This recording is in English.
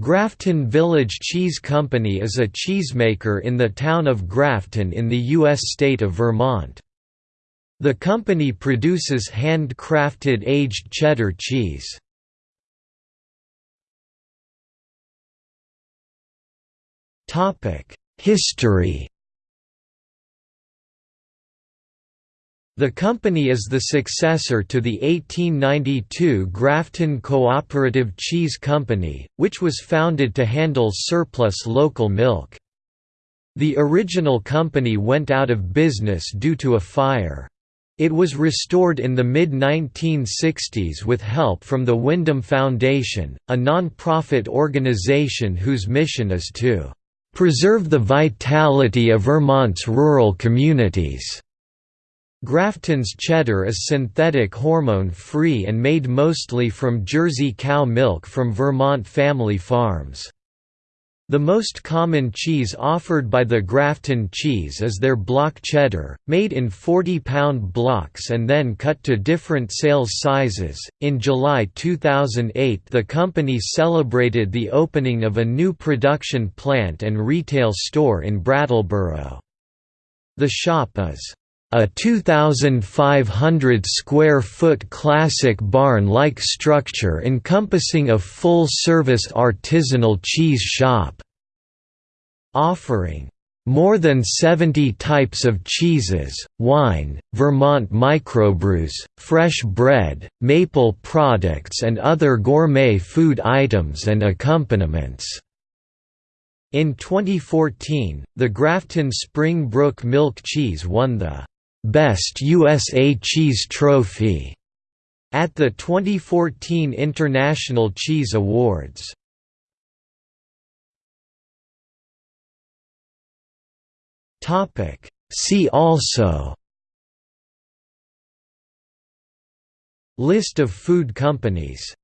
Grafton Village Cheese Company is a cheesemaker in the town of Grafton in the U.S. state of Vermont. The company produces hand-crafted aged cheddar cheese. History The company is the successor to the 1892 Grafton Cooperative Cheese Company, which was founded to handle surplus local milk. The original company went out of business due to a fire. It was restored in the mid-1960s with help from the Windham Foundation, a non-profit organization whose mission is to "...preserve the vitality of Vermont's rural communities." Grafton's cheddar is synthetic hormone-free and made mostly from Jersey cow milk from Vermont family farms. The most common cheese offered by the Grafton cheese is their block cheddar, made in 40-pound blocks and then cut to different sales sizes. In July 2008, the company celebrated the opening of a new production plant and retail store in Brattleboro. The shop is a 2,500 square foot classic barn-like structure encompassing a full-service artisanal cheese shop. Offering more than 70 types of cheeses, wine, Vermont microbrews, fresh bread, maple products and other gourmet food items and accompaniments. In 2014, the Grafton Spring Brook Milk Cheese won the Best USA Cheese Trophy at the 2014 International Cheese Awards. Topic See also List of food companies